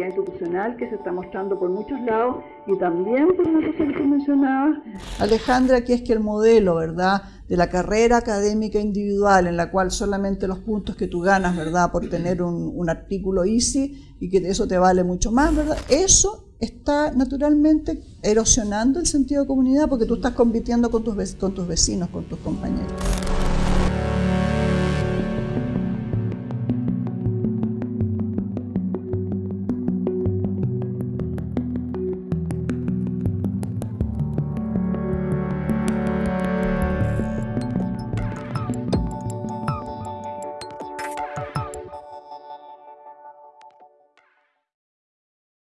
institucional que se está mostrando por muchos lados y también por una cosa que tú mencionabas. Alejandra, que es que el modelo, ¿verdad?, de la carrera académica individual, en la cual solamente los puntos que tú ganas, ¿verdad?, por tener un, un artículo easy y que eso te vale mucho más, ¿verdad?, eso está naturalmente erosionando el sentido de comunidad porque tú estás compitiendo con tus, con tus vecinos, con tus compañeros.